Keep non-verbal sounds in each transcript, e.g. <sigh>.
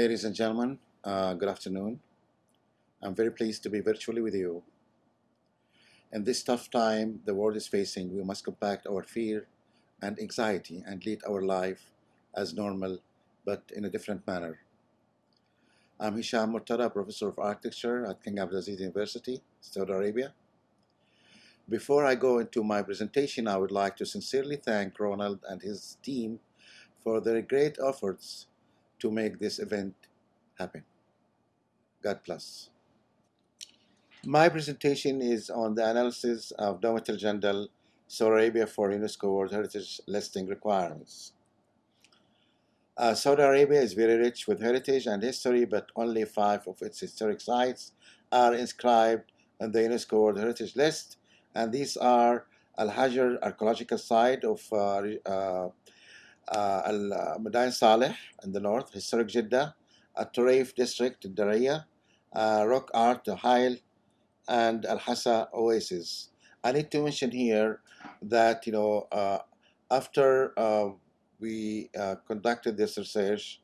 Ladies and gentlemen, uh, good afternoon. I'm very pleased to be virtually with you. In this tough time the world is facing, we must compact our fear and anxiety and lead our life as normal but in a different manner. I'm Hisham Murtada, Professor of Architecture at King Abdulaziz University, Saudi Arabia. Before I go into my presentation, I would like to sincerely thank Ronald and his team for their great efforts to make this event happen. God bless. My presentation is on the analysis of Dawmat al-Jandal, Saudi Arabia for UNESCO World Heritage Listing requirements. Uh, Saudi Arabia is very rich with heritage and history, but only five of its historic sites are inscribed on the UNESCO World Heritage List, and these are Al-Hijr Archaeological Site of uh, uh, uh, Al-Madain Saleh in the north, historic Jeddah, Al-Turaif district, Diriyah, uh, Rock Art, Hail, and Al-Hassa Oasis. I need to mention here that, you know, uh, after uh, we uh, conducted this research,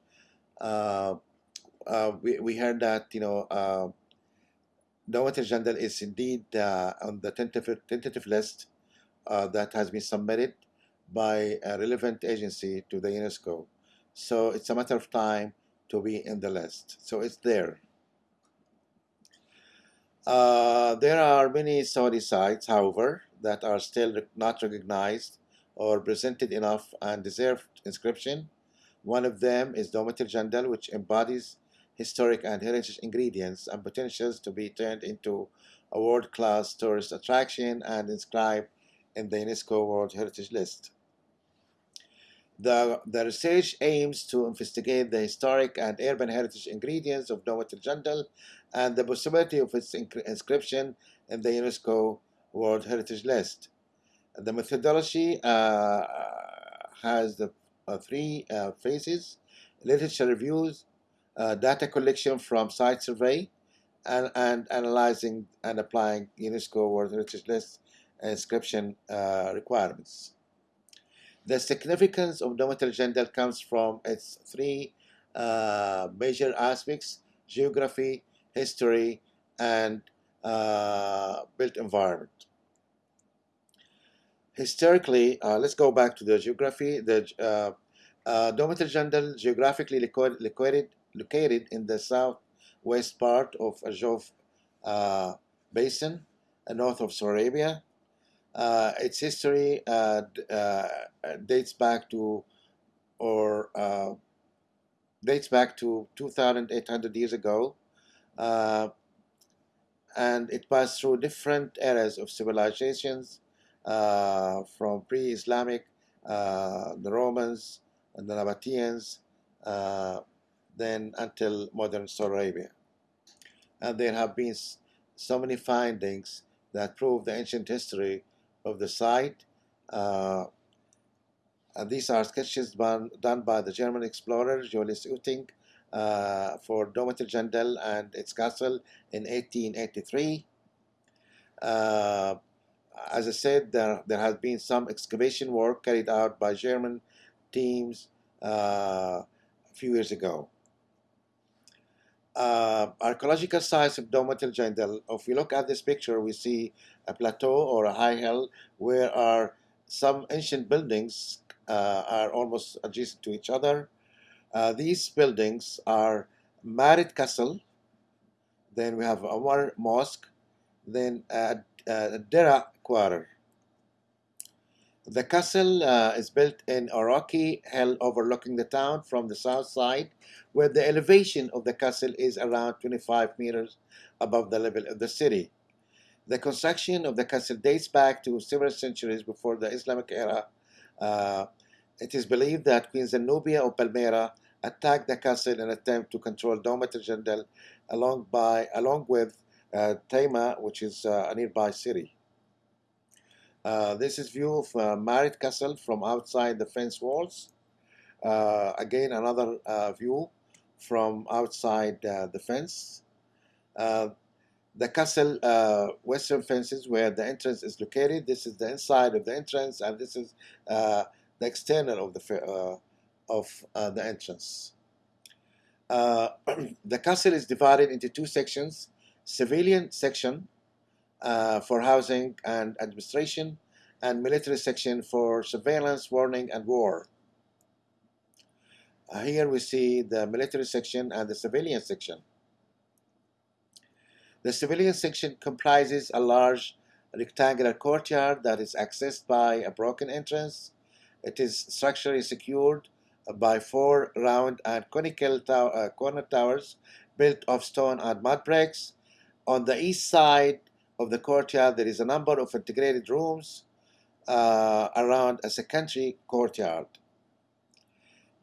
uh, we, we heard that, you know, uh, Dawmat al-Jandal is indeed on the tentative, tentative list that has been submitted by a relevant agency to the UNESCO. So it's a matter of time to be in the list. So it's there. Uh, there are many Saudi sites, however, that are still not recognized or presented enough and deserve inscription. One of them is Dawmat al-Jandal, which embodies historic and heritage ingredients and potentials to be turned into a world-class tourist attraction and inscribed in the UNESCO World Heritage List. The, the research aims to investigate the historic and urban heritage ingredients of Dawmat al-Jandal and the possibility of its inscription in the UNESCO World Heritage List. The methodology uh, has the uh, three uh, phases, literature reviews, uh, data collection from site survey, and, and analyzing and applying UNESCO World Heritage List inscription uh, requirements. The significance of al-Jandal comes from its three uh, major aspects, geography, history, and uh, built environment. Historically, uh, let's go back to the geography. The uh, uh, al-Jandal geographically located, located in the southwest part of Al-Jouf uh, Basin, and north of Saudi Arabia. Uh, its history uh, uh, dates back to or dates back to 2,800 years ago, and it passed through different eras of civilizations, from pre-Islamic, the Romans, and the Nabateans, then until modern Saudi Arabia. And there have been so many findings that prove the ancient history of the site. Uh, and these are sketches done, done by the German explorer Julius Euting uh, for Jandal and its castle in 1883. Uh, as I said, there, there has been some excavation work carried out by German teams uh, a few years ago. Uh, archaeological sites of Domat al-Jandal, if we look at this picture, we see a plateau or a high hill where are some ancient buildings uh, are almost adjacent to each other. Uh, these buildings are Marid Castle, then we have Omar Mosque, then a, a Dera Quarter. The castle uh, is built in a rocky hill overlooking the town from the south side, where the elevation of the castle is around 25 meters above the level of the city. The construction of the castle dates back to several centuries before the Islamic era. Uh, it is believed that Queen Zenobia of Palmyra attacked the castle in an attempt to control Domat al-Jandal along, by, along with uh, Taima, which is uh, a nearby city. Uh, this is view of uh, Marid Castle from outside the fence walls. Uh, again, another uh, view from outside uh, the fence. Uh, the castle western fences where the entrance is located. This is the inside of the entrance, and this is the external of the of the entrance. <clears throat> the castle is divided into two sections: civilian section uh, for housing and administration, and military section for surveillance, warning, and war. Uh, here we see the military section and the civilian section. The civilian section comprises a large rectangular courtyard that is accessed by a broken entrance. It is structurally secured by four round and conical uh, corner towers built of stone and mud bricks. On the east side of the courtyard, there is a number of integrated rooms uh, around a secondary courtyard.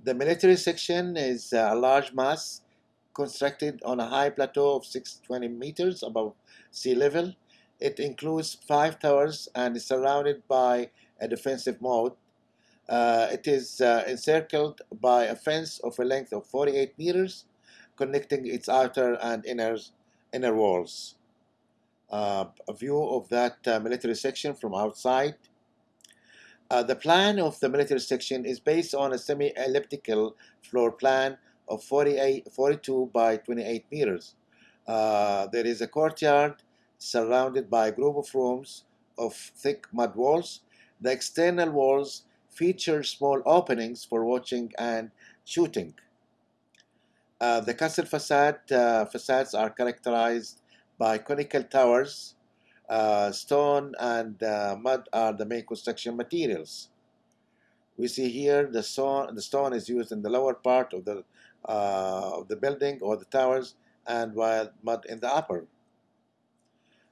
The military section is a large mass constructed on a high plateau of 620 meters above sea level. It includes five towers and is surrounded by a defensive moat. Uh, it is uh, encircled by a fence of a length of 48 meters, connecting its outer and inner, inner walls uh, a view of that uh, military section from outside. Uh, the plan of the military section is based on a semi-elliptical floor plan of 48, 42 by 28 meters. Uh, there is a courtyard surrounded by a group of rooms of thick mud walls. The external walls feature small openings for watching and shooting. Uh, the castle facade uh, facades are characterized by conical towers. Uh, stone and uh, mud are the main construction materials. We see here the stone, the stone is used in the lower part of the, of the building or the towers and while mud in the upper.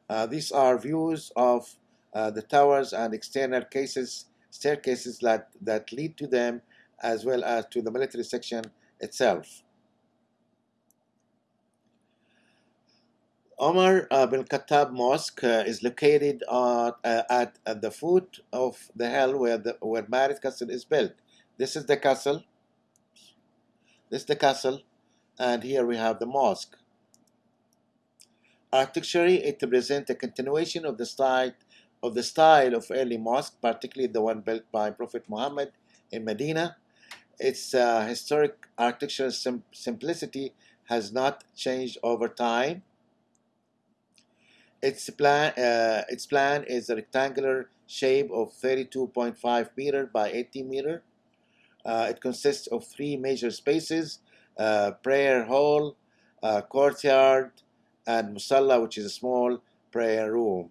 Uh, these are views of uh, the towers and external cases, staircases that, that lead to them as well as to the military section itself. Omar uh, bin Khattab Mosque uh, is located uh, at, at the foot of the hill where the where Marid Castle is built. This is the castle. This is the castle, and here we have the mosque. Architecturally, it represents a continuation of the style of the style of early mosque, particularly the one built by Prophet Muhammad in Medina. Its uh, historic architectural sim simplicity has not changed over time its plan, uh, its plan is a rectangular shape of 32.5 meter by 80 meter. Uh, it consists of three major spaces, uh, prayer hall, uh, courtyard, and musalla, which is a small prayer room.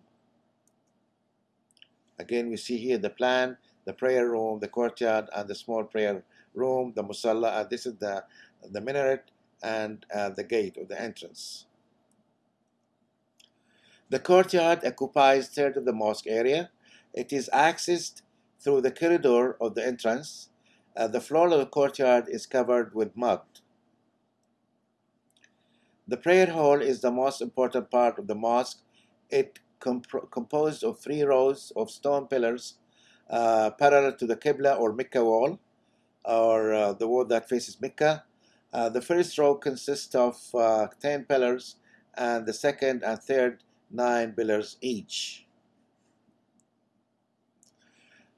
Again, we see here the plan, the prayer room, the courtyard, and the small prayer room, the musalla, this is the, the minaret and uh, the gate or the entrance. The courtyard occupies third of the mosque area. It is accessed through the corridor of the entrance. Uh, the floor of the courtyard is covered with mud. The prayer hall is the most important part of the mosque. It comp- composed of three rows of stone pillars uh, parallel to the Qibla or Mecca wall, or uh, the wall that faces Mecca. Uh, the first row consists of uh, 10 pillars, and the second and third, 9 pillars each.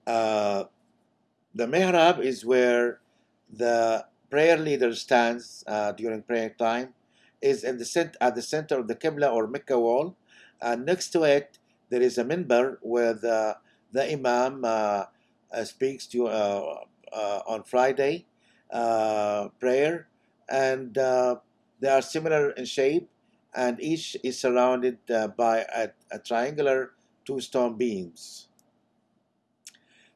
Uh, the mihrab is where the prayer leader stands uh, during prayer time, is in the cent- at the center of the Qibla or Mecca wall, and next to it there is a minbar where the, the imam uh, uh, speaks to uh, uh, on Friday prayer, and they are similar in shape, and each is surrounded by a, a triangular two stone beams.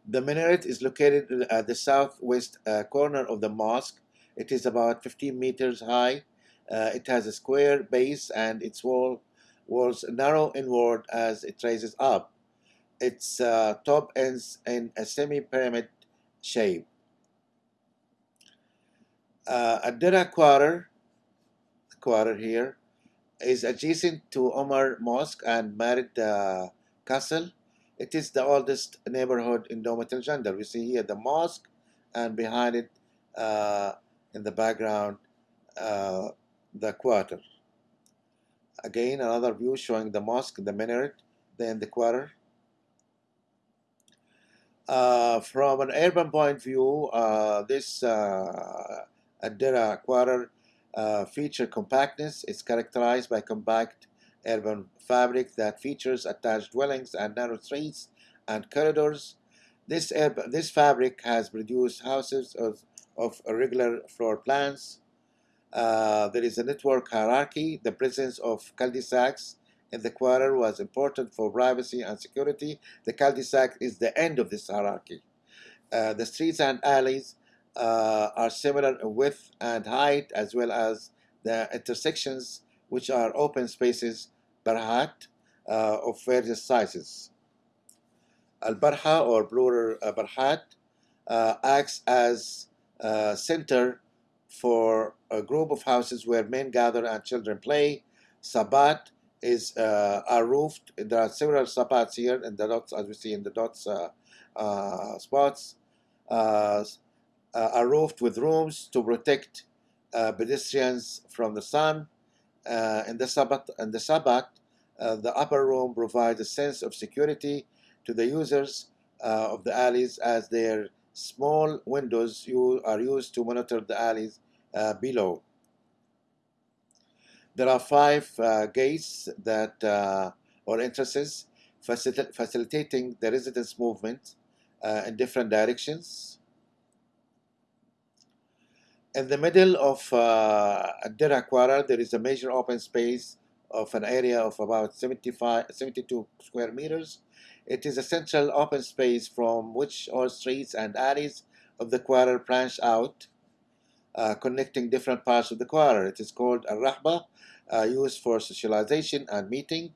The minaret is located at the southwest uh, corner of the mosque. It is about 15 meters high. Uh, it has a square base and its wall walls narrow inward as it rises up. Its uh, top ends in a semi-pyramid shape. Uh, Adira quarter, quarter here, is adjacent to Omar Mosque and Marid uh, Castle. It is the oldest neighborhood in Domat al We see here the mosque, and behind it, uh, in the background, uh, the quarter. Again, another view showing the mosque, the minaret, then the quarter. Uh, from an urban point of view, uh, this uh, Adira quarter uh, feature compactness. It's characterized by compact urban fabric that features attached dwellings and narrow streets and corridors. This, this fabric has produced houses of, of irregular floor plans. Uh, there is a network hierarchy. The presence of cul-de-sacs in the quarter was important for privacy and security. The cul-de-sac is the end of this hierarchy. Uh, the streets and alleys uh, are similar in width and height as well as the intersections which are open spaces barhat uh, of various sizes. Al-Barha or plural uh, Barhat uh, acts as a center for a group of houses where men gather and children play. Sabat is uh, are roofed. There are several sabats here in the dots, as we see in the dots uh, uh, spots. Uh, are roofed with rooms to protect pedestrians from the sun. in the Sabbat, in the Sabbat, uh, the upper room provides a sense of security to the users uh, of the alleys as their small windows are used to monitor the alleys uh, below. There are five uh, gates that uh, or entrances facil facilitating the residents' movement uh, in different directions. In the middle of uh, Dira Quarter, there is a major open space of an area of about 75, 72 square meters. It is a central open space from which all streets and alleys of the quarter branch out, uh, connecting different parts of the quarter. It is called a rahba, uh, used for socialization and meeting.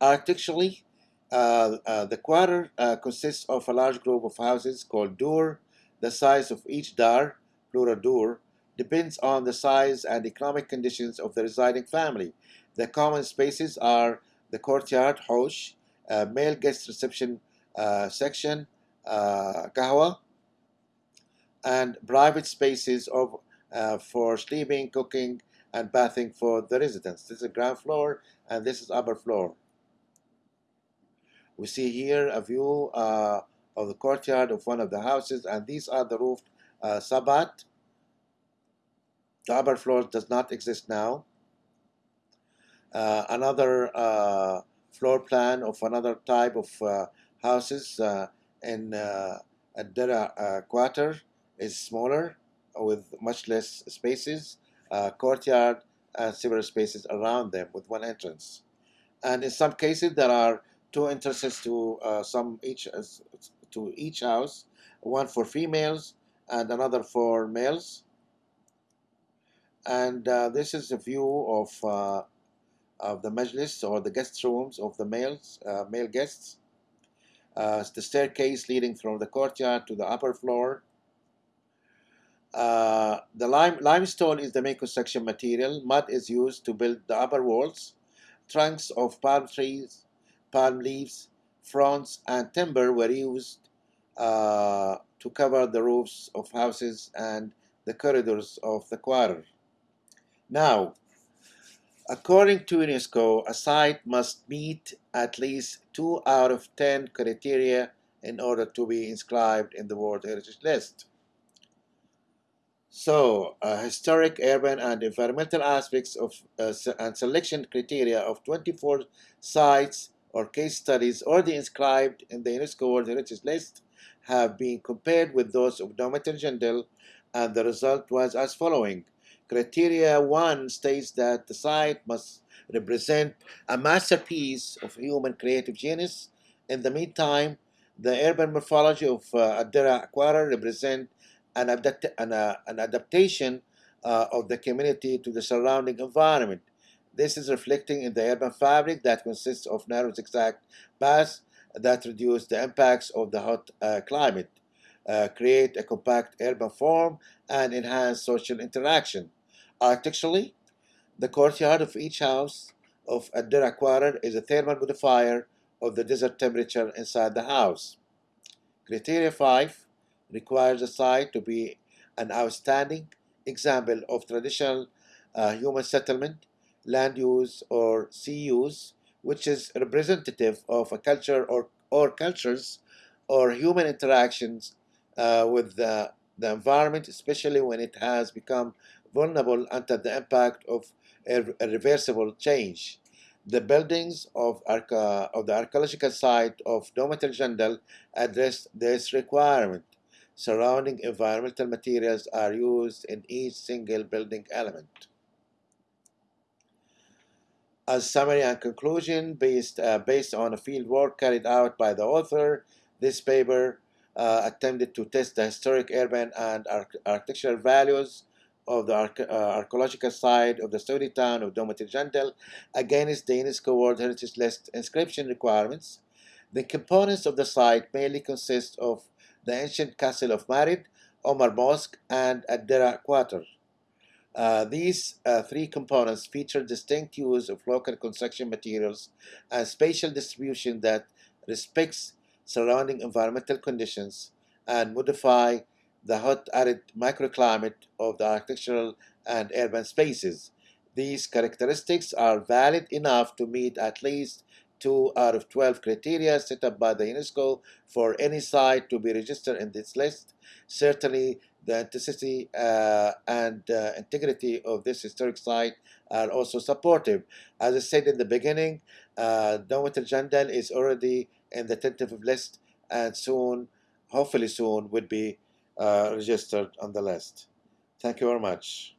Architecturally, uh, uh the quarter uh, consists of a large group of houses called dur. The size of each dar, plural dur, depends on the size and economic conditions of the residing family. The common spaces are the courtyard, hosh, uh, male guest reception uh, section, uh, kahwa, and private spaces of, uh, for sleeping, cooking, and bathing for the residents. This is ground floor, and this is upper floor. We see here a view uh, of the courtyard of one of the houses, and these are the roofed uh, sabat, the upper floor does not exist now. Uh, another uh, floor plan of another type of uh, houses uh, in uh, Adira uh, Quarter is smaller with much less spaces, courtyard and several spaces around them with one entrance. And in some cases there are two entrances to some each to each house, one for females and another for males and uh, this is a view of uh, of the majlis or the guest rooms of the males uh, male guests. The staircase leading from the courtyard to the upper floor. Uh, the lime, limestone is the main construction material. Mud is used to build the upper walls. Trunks of palm trees, palm leaves, fronds, and timber were used uh, to cover the roofs of houses and the corridors of the quarter. Now, according to UNESCO, a site must meet at least two out of 10 criteria in order to be inscribed in the World Heritage List. So, uh, historic, urban, and environmental aspects of uh, and selection criteria of 24 sites or case studies already inscribed in the UNESCO World Heritage List have been compared with those of Dowmat el and the result was as following. Criteria 1 states that the site must represent a masterpiece of human creative genius. In the meantime, the urban morphology of uh, Ad-Dir'a Quarter represent an, adapt an, uh, an adaptation uh, of the community to the surrounding environment. This is reflecting in the urban fabric that consists of narrow zigzag paths that reduce the impacts of the hot uh, climate, uh, create a compact urban form, and enhance social interaction. Architecturally, the courtyard of each house of Ad-Dir'a Quarter is a thermal modifier of the desert temperature inside the house. Criteria 5 requires the site to be an outstanding example of traditional uh, human settlement, land use, or sea use, which is representative of a culture or, or cultures or human interactions uh, with the, the environment, especially when it has become vulnerable under the impact of irreversible change. The buildings of, of the archaeological site of Dowmat el-Jandal address this requirement surrounding environmental materials are used in each single building element. As summary and conclusion, based, uh, based on a field work carried out by the author, this paper uh, attempted to test the historic urban and architectural values of the arche uh, archaeological site of the Saudi town of el-Jandal against the UNESCO World Heritage List inscription requirements. The components of the site mainly consist of the ancient castle of Marid, Omar Mosque, and Ad-Dir'a Quarter. Uh, these uh, three components feature distinct use of local construction materials and spatial distribution that respects surrounding environmental conditions and modify the hot arid microclimate of the architectural and urban spaces. These characteristics are valid enough to meet at least 2 out of 12 criteria set up by the UNESCO for any site to be registered in this list. Certainly, the authenticity uh, and uh, integrity of this historic site are also supportive. As I said in the beginning, uh, Dowmat el-Jandal is already in the tentative list and soon, hopefully soon, would be uh, registered on the list. Thank you very much.